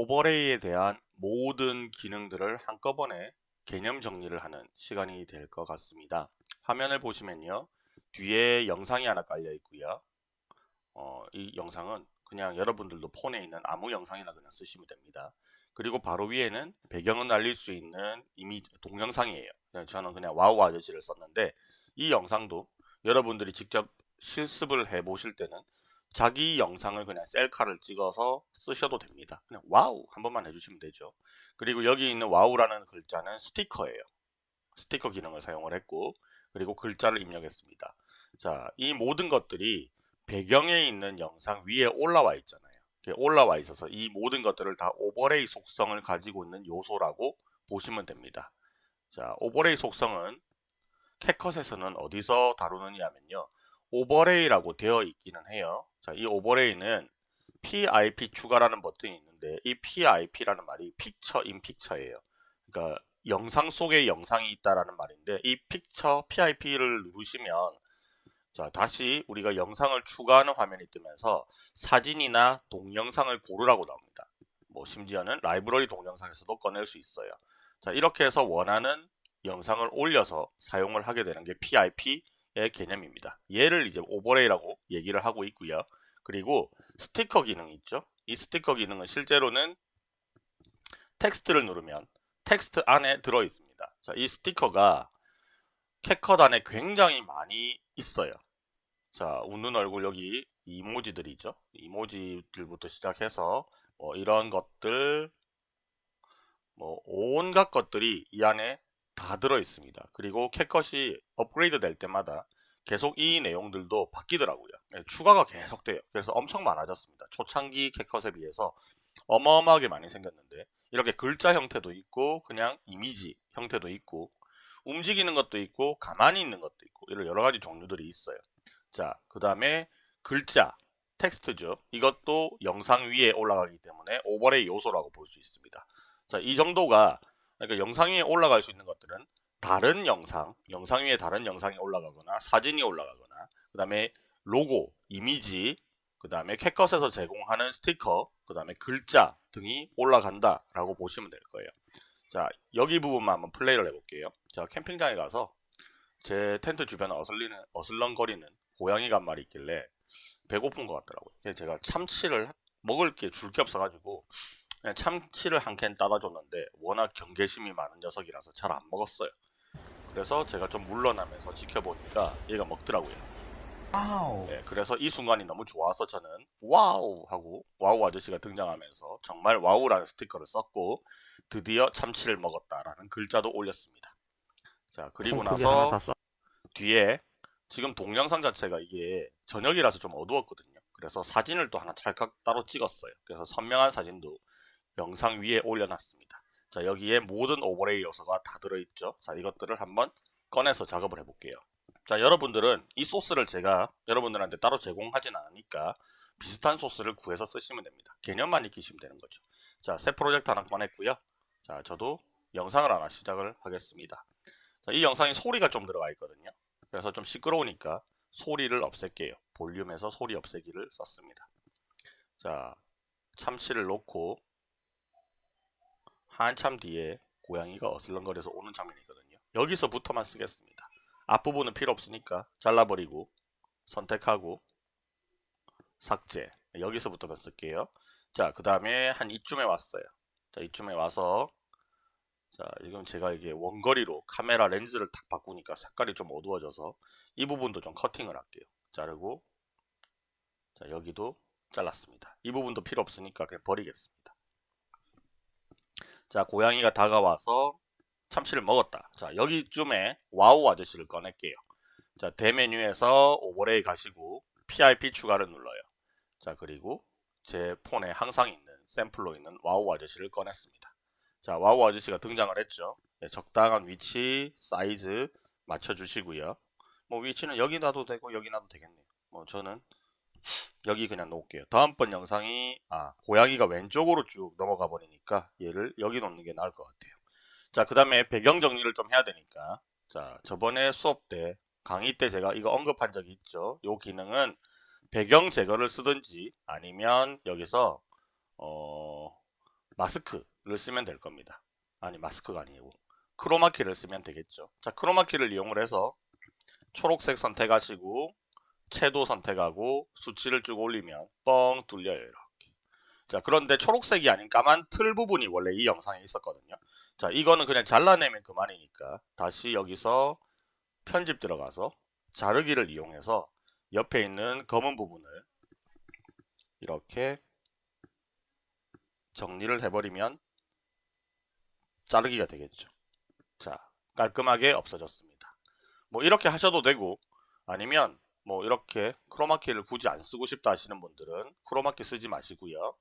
overlay에 대한 모든 기능들을 한꺼번에 개념 정리를 하는 시간이 될 것 같습니다. 화면을 보시면요. 뒤에 영상이 하나 깔려 있고요. 어, 이 영상은 그냥 여러분들도 폰에 있는 아무 영상이나 그냥 쓰시면 됩니다. 그리고 바로 위에는 배경을 날릴 수 있는 이미 동영상이에요. 저는 그냥 wow 아저씨를 썼는데 이 영상도 여러분들이 직접 실습을 해 보실 때는 자기 영상을 그냥 셀카를 찍어서 쓰셔도 됩니다. 그냥 wow 한 번만 해주시면 되죠. 그리고 여기 있는 wow라는 글자는 스티커예요. 스티커 기능을 사용을 했고 그리고 글자를 입력했습니다. 자, 이 모든 것들이 배경에 있는 영상 위에 올라와 있잖아요. 올라와 있어서 이 모든 것들을 다 overlay 속성을 가지고 있는 요소라고 보시면 됩니다. 자, overlay 속성은 CapCut에서는 어디서 다루느냐 하면요. overlay라고 되어 있기는 해요. 자, 이 overlay는 PIP 추가라는 버튼이 있는데 이 PIP라는 말이 픽처 인 픽처예요. 그러니까 영상 속에 영상이 있다라는 말인데 이 picture PIP를 누르시면 자 다시 우리가 영상을 추가하는 화면이 뜨면서 사진이나 동영상을 고르라고 나옵니다. 뭐 심지어는 라이브러리 동영상에서도 꺼낼 수 있어요. 자 이렇게 해서 원하는 영상을 올려서 사용을 하게 되는 게 PIP 의 개념입니다. 얘를 이제 오버레이라고 얘기를 하고 있고요. 그리고 스티커 기능이 있죠. 이 스티커 기능은 실제로는 텍스트를 누르면 텍스트 안에 들어 있습니다. 자, 이 스티커가 CapCut 안에 굉장히 많이 있어요. 자, 웃는 얼굴 여기 이모지들이 죠 이모지들부터 시작해서 뭐 이런 것들 뭐 온갖 것들이 이 안에 다 들어 있습니다. 그리고 캣컷이 업그레이드 될 때마다 계속 이 내용들도 바뀌더라고요. 네, 추가가 계속 돼요. 그래서 엄청 많아졌습니다. 초창기 캣컷에 비해서 어마어마하게 많이 생겼는데 이렇게 글자 형태도 있고 그냥 이미지 형태도 있고 움직이는 것도 있고 가만히 있는 것도 있고 이런 여러 가지 종류들이 있어요. 자, 그 다음에 글자, 텍스트죠. 이것도 영상 위에 올라가기 때문에 오버레이 요소라고 볼 수 있습니다. 자, 이 정도가 그러니까 영상 위에 올라갈 수 있는 것들은 다른 영상, 영상 위에 다른 영상이 올라가거나 사진이 올라가거나 그 다음에 로고, 이미지, 그 다음에 CapCut에서 제공하는 스티커, 그 다음에 글자 등이 올라간다 라고 보시면 될 거예요. 자 여기 부분만 한번 플레이를 해볼게요. 자 캠핑장에 가서 제 텐트 주변에 어슬리는, 어슬렁거리는 고양이가 한 마리 있길래 배고픈 것 같더라고요. 제가 참치를 먹을 게 줄 게 없어가지고 참치를 한 캔 따다 줬는데 워낙 경계심이 많은 녀석이라서 잘 안 먹었어요. 그래서 제가 좀 물러나면서 지켜보니까 얘가 먹더라고요. Wow. 네, 그래서 이 순간이 너무 좋아서 저는 wow 하고 wow 아저씨가 등장하면서 정말 wow라는 스티커를 썼고 드디어 참치를 먹었다라는 글자도 올렸습니다. 자 그리고 나서 뒤에 지금 동영상 자체가 이게 저녁이라서 좀 어두웠거든요. 그래서 사진을 또 하나 찰칵 따로 찍었어요. 그래서 선명한 사진도 영상 위에 올려놨습니다. 자 여기에 모든 오버레이 요소가 다 들어있죠. 자 이것들을 한번 꺼내서 작업을 해볼게요. 자 여러분들은 이 소스를 제가 여러분들한테 따로 제공하진 않으니까 비슷한 소스를 구해서 쓰시면 됩니다. 개념만 익히시면 되는 거죠. 자 새 프로젝트 하나 꺼냈고요. 자 저도 영상을 하나 시작을 하겠습니다. 자, 이 영상이 소리가 좀 들어가 있거든요. 그래서 좀 시끄러우니까 소리를 없앨게요. 볼륨에서 소리 없애기를 썼습니다. 자 참치를 놓고 한참 뒤에 고양이가 어슬렁거려서 오는 장면이거든요. 여기서부터만 쓰겠습니다. 앞부분은 필요 없으니까 잘라버리고 선택하고 삭제 여기서부터만 쓸게요. 자 그 다음에 한 이쯤에 왔어요. 자 이쯤에 와서 자 지금 제가 이게 원거리로 카메라 렌즈를 딱 바꾸니까 색깔이 좀 어두워져서 이 부분도 좀 커팅을 할게요. 자르고 자 여기도 잘랐습니다. 이 부분도 필요 없으니까 그냥 버리겠습니다. 자 고양이가 다가와서 참치를 먹었다. 자 여기쯤에 wow 아저씨를 꺼낼게요. 자 대메뉴에서 오버레이 가시고 PIP 추가를 눌러요. 자 그리고 제 폰에 항상 있는 샘플로 있는 wow 아저씨를 꺼냈습니다. 자 wow 아저씨가 등장을 했죠. 네, 적당한 위치, 사이즈 맞춰 주시고요. 뭐 위치는 여기 놔도 되고 여기 놔도 되겠네요. 뭐 저는 여기 그냥 놓을게요. 다음번 영상이 아 고양이가 왼쪽으로 쭉 넘어가 버리니까 얘를 여기 놓는 게 나을 것 같아요. 자 그 다음에 배경 정리를 좀 해야 되니까 자 저번에 수업 때 강의 때 제가 이거 언급한 적이 있죠. 이 기능은 배경 제거를 쓰든지 아니면 여기서 어 마스크를 쓰면 될 겁니다. 아니 마스크가 아니고 크로마키를 쓰면 되겠죠. 자 크로마키를 이용을 해서 초록색 선택하시고 채도 선택하고 수치를 쭉 올리면 뻥 뚫려요 이렇게. 자 그런데 초록색이 아닌 까만 틀 부분이 원래 이 영상에 있었거든요. 자 이거는 그냥 잘라내면 그만이니까 다시 여기서 편집 들어가서 자르기를 이용해서 옆에 있는 검은 부분을 이렇게 정리를 해버리면 자르기가 되겠죠. 자, 깔끔하게 없어졌습니다. 뭐 이렇게 하셔도 되고 아니면 뭐 이렇게 크로마키를 굳이 안 쓰고 싶다 하시는 분들은 크로마키 쓰지 마시고요.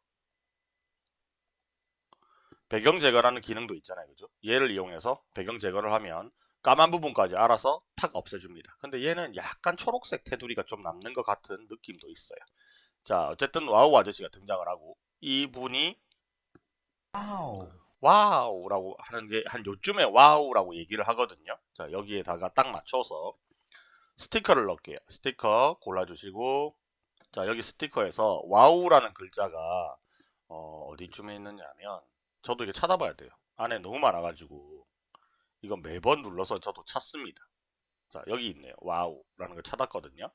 배경 제거라는 기능도 있잖아요. 그죠? 얘를 이용해서 배경 제거를 하면 까만 부분까지 알아서 탁 없애줍니다. 근데 얘는 약간 초록색 테두리가 좀 남는 것 같은 느낌도 있어요. 자, 어쨌든 wow 아저씨가 등장을 하고 이분이 wow. Wow라고 하는 게 한 요쯤에 wow라고 얘기를 하거든요. 자, 여기에다가 딱 맞춰서 스티커를 넣을게요. 스티커 골라주시고 자, 여기 스티커에서 wow라는 글자가 어, 어디쯤에 있느냐면 저도 이게 찾아봐야 돼요. 안에 너무 많아가지고 이거 매번 눌러서 저도 찾습니다. 자, 여기 있네요. wow라는 걸 찾았거든요.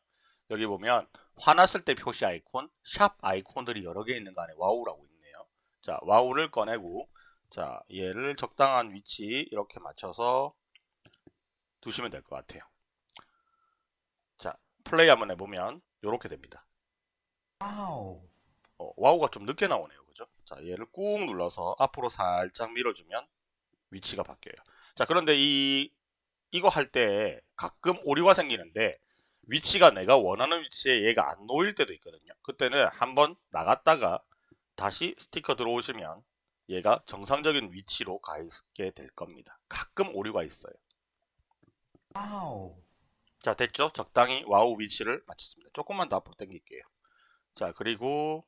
여기 보면 화났을 때 표시 아이콘, 샵 아이콘들이 여러 개 있는 거 안에 wow라고 있네요. 자, wow를 꺼내고 자, 얘를 적당한 위치 이렇게 맞춰서 두시면 될 것 같아요. 자, 플레이 한번 해보면 이렇게 됩니다. Wow. 어, wow가 좀 늦게 나오네요. 그죠? 자, 얘를 꾹 눌러서 앞으로 살짝 밀어주면 위치가 바뀌어요. 자, 그런데 이, 이거 할 때 가끔 오류가 생기는데 위치가 내가 원하는 위치에 얘가 안 놓일 때도 있거든요. 그때는 한번 나갔다가 다시 스티커 들어오시면 얘가 정상적인 위치로 가 있게 될 겁니다. 가끔 오류가 있어요. Wow. 자 됐죠? 적당히 wow 위치를 맞췄습니다. 조금만 더 앞으로 당길게요. 자 그리고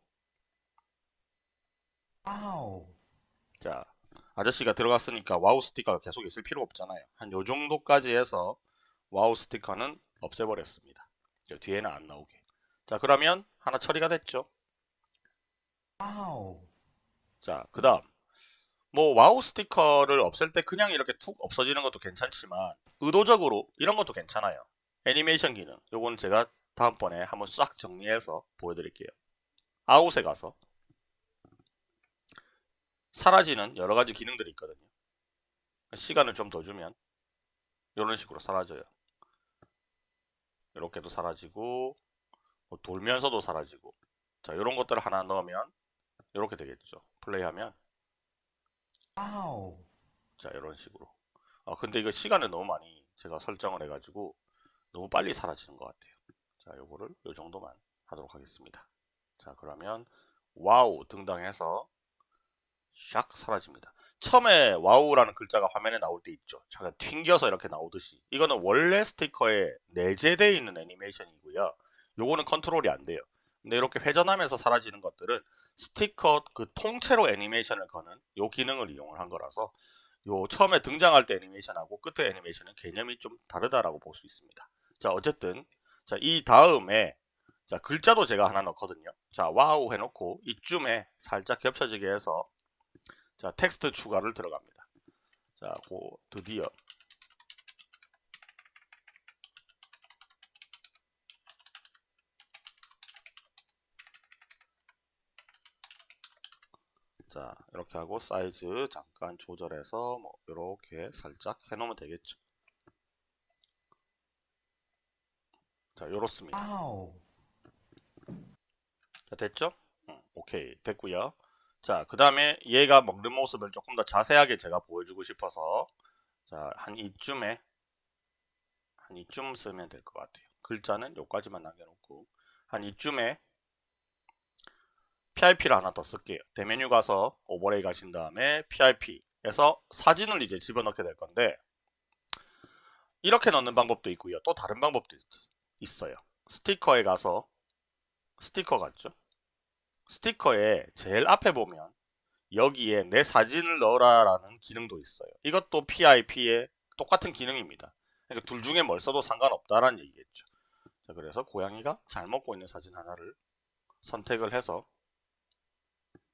wow. 자 아저씨가 들어갔으니까 wow 스티커가 계속 있을 필요 없잖아요. 한 요 정도까지 해서 wow 스티커는 없애버렸습니다. 저 뒤에는 안 나오게. 자 그러면 하나 처리가 됐죠? Wow. 자, 그 다음. 뭐, wow 스티커를 없앨 때 그냥 이렇게 툭 없어지는 것도 괜찮지만, 의도적으로 이런 것도 괜찮아요. 애니메이션 기능. 요거는 제가 다음번에 한번 싹 정리해서 보여드릴게요. 아웃에 가서, 사라지는 여러 가지 기능들이 있거든요. 시간을 좀 더 주면, 이런 식으로 사라져요. 이렇게도 사라지고, 뭐 돌면서도 사라지고, 자, 이런 것들을 하나 넣으면, 이렇게 되겠죠. 플레이하면. 자 이런 식으로 아 근데 이거 시간을 너무 많이 제가 설정을 해가지고 너무 빨리 사라지는 것 같아요. 자 요거를 요 정도만 하도록 하겠습니다. 자 그러면 와우 등당해서 샥 사라집니다. 처음에 wow라는 글자가 화면에 나올 때 있죠. 잠깐 튕겨서 이렇게 나오듯이. 이거는 원래 스티커에 내재되어 있는 애니메이션이고요. 요거는 컨트롤이 안 돼요. 근데 이렇게 회전하면서 사라지는 것들은 스티커 그 통째로 애니메이션을 거는 요 기능을 이용을 한 거라서 요 처음에 등장할 때 애니메이션하고 끝에 애니메이션은 개념이 좀 다르다라고 볼 수 있습니다. 자 어쨌든 자 이 다음에 자 글자도 제가 하나 넣거든요. 자 wow 해놓고 이쯤에 살짝 겹쳐지게 해서 자 텍스트 추가를 들어갑니다. 자 고 드디어 자 이렇게 하고 사이즈 잠깐 조절해서 뭐 이렇게 살짝 해놓으면 되겠죠 자 요렇습니다. 자 됐죠 응, 오케이 됐고요 자 그 다음에 얘가 먹는 모습을 조금 더 자세하게 제가 보여주고 싶어서 자 한 이쯤에 한 이쯤 쓰면 될 것 같아요 글자는 요까지만 남겨놓고 한 이쯤에 PIP를 하나 더 쓸게요. 대메뉴 가서 오버레이 가신 다음에 PIP에서 사진을 이제 집어넣게 될 건데 이렇게 넣는 방법도 있고요. 또 다른 방법도 있, 어요 스티커에 가서 스티커 같죠? 스티커에 제일 앞에 보면 여기에 내 사진을 넣어라 라는 기능도 있어요. 이것도 PIP의 똑같은 기능입니다. 그러니까 둘 중에 뭘 써도 상관없다라는 얘기겠죠. 자, 그래서 고양이가 잘 먹고 있는 사진 하나를 선택을 해서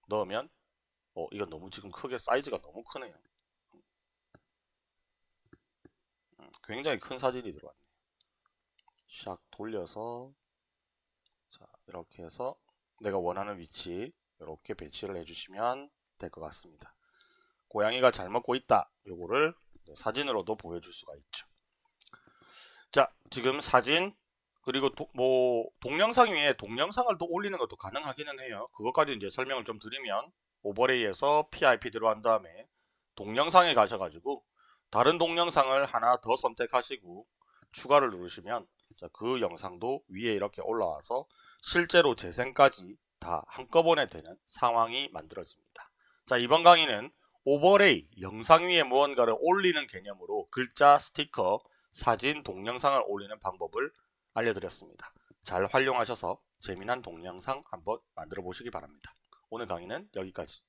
넣으면 어, 이건 너무 지금 크게 사이즈가 너무 크네요. 음, 굉장히 큰 사진이 들어왔네요. 샥 돌려서 자 이렇게 해서 내가 원하는 위치 이렇게 배치를 해주시면 될 것 같습니다. 고양이가 잘 먹고 있다. 요거를 사진으로도 보여줄 수가 있죠. 자 지금 사진 그리고 도- 뭐 동영상 위에 동영상을 또 올리는 것도 가능하기는 해요. 그것까지 이제 설명을 좀 드리면 오버레이에서 PIP 들어간 다음에 동영상에 가셔가지고 다른 동영상을 하나 더 선택하시고 추가를 누르시면 자, 그 영상도 위에 이렇게 올라와서 실제로 재생까지 다 한꺼번에 되는 상황이 만들어집니다. 자 이번 강의는 오버레이 영상 위에 무언가를 올리는 개념으로 글자, 스티커, 사진, 동영상을 올리는 방법을 알려드렸습니다. 잘 활용하셔서 재미난 동영상 한번 만들어 보시기 바랍니다. 오늘 강의는 여기까지.